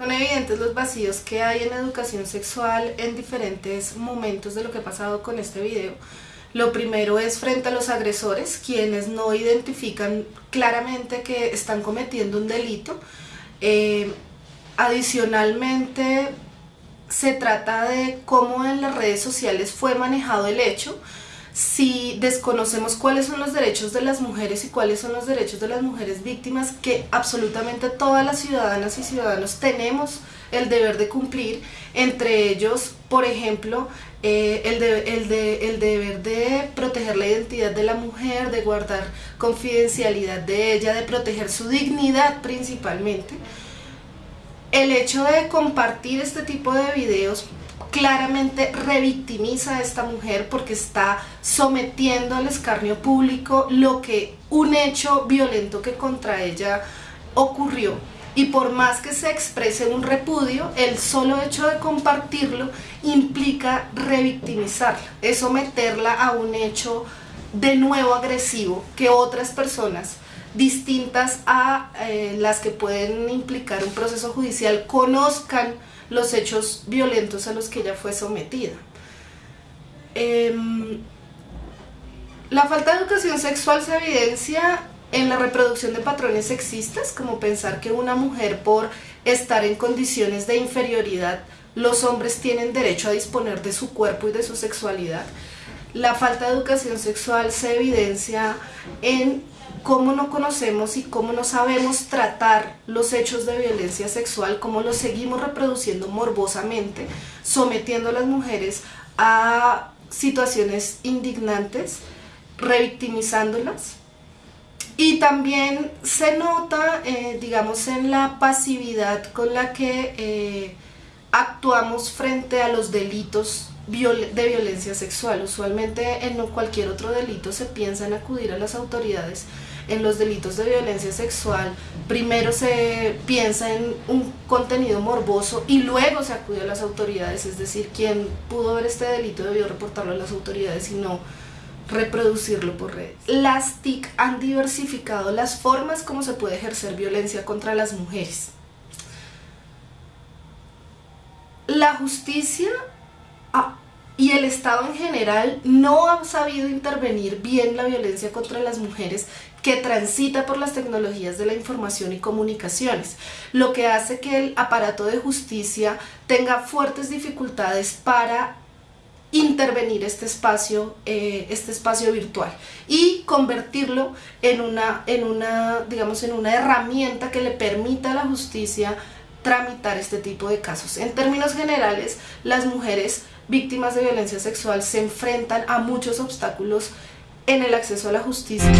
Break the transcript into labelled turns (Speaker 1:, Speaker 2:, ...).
Speaker 1: Son evidentes los vacíos que hay en educación sexual en diferentes momentos de lo que ha pasado con este video. Lo primero es frente a los agresores, quienes no identifican claramente que están cometiendo un delito. Eh, adicionalmente, se trata de cómo en las redes sociales fue manejado el hecho, si desconocemos cuáles son los derechos de las mujeres y cuáles son los derechos de las mujeres víctimas que absolutamente todas las ciudadanas y ciudadanos tenemos el deber de cumplir, entre ellos, por ejemplo, eh, el, de, el deber de proteger la identidad de la mujer, de guardar confidencialidad de ella, de proteger su dignidad principalmente. El hecho de compartir este tipo de videos claramente revictimiza a esta mujer porque está sometiendo al escarnio público lo que un hecho violento que contra ella ocurrió. Y por más que se exprese un repudio, el solo hecho de compartirlo implica revictimizarla, es someterla a un hecho de nuevo agresivo que otras personas distintas a eh, las que pueden implicar un proceso judicial conozcan los hechos violentos a los que ella fue sometida. Em, la falta de educación sexual se evidencia en la reproducción de patrones sexistas, como pensar que una mujer por estar en condiciones de inferioridad, los hombres tienen derecho a disponer de su cuerpo y de su sexualidad. La falta de educación sexual se evidencia en cómo no conocemos y cómo no sabemos tratar los hechos de violencia sexual, cómo los seguimos reproduciendo morbosamente, sometiendo a las mujeres a situaciones indignantes, revictimizándolas. Y también se nota, eh, digamos, en la pasividad con la que eh, actuamos frente a los delitos de violencia sexual. Usualmente en cualquier otro delito se piensa en acudir a las autoridades. En los delitos de violencia sexual primero se piensa en un contenido morboso y luego se acude a las autoridades, es decir, quien pudo ver este delito debió reportarlo a las autoridades y no reproducirlo por redes. Las TIC han diversificado las formas como se puede ejercer violencia contra las mujeres. La justicia y el Estado en general no ha sabido intervenir bien la violencia contra las mujeres que transita por las tecnologías de la información y comunicaciones, lo que hace que el aparato de justicia tenga fuertes dificultades para intervenir este espacio, eh, este espacio virtual y convertirlo en una, en, una, digamos, en una herramienta que le permita a la justicia tramitar este tipo de casos. En términos generales, las mujeres víctimas de violencia sexual se enfrentan a muchos obstáculos en el acceso a la justicia.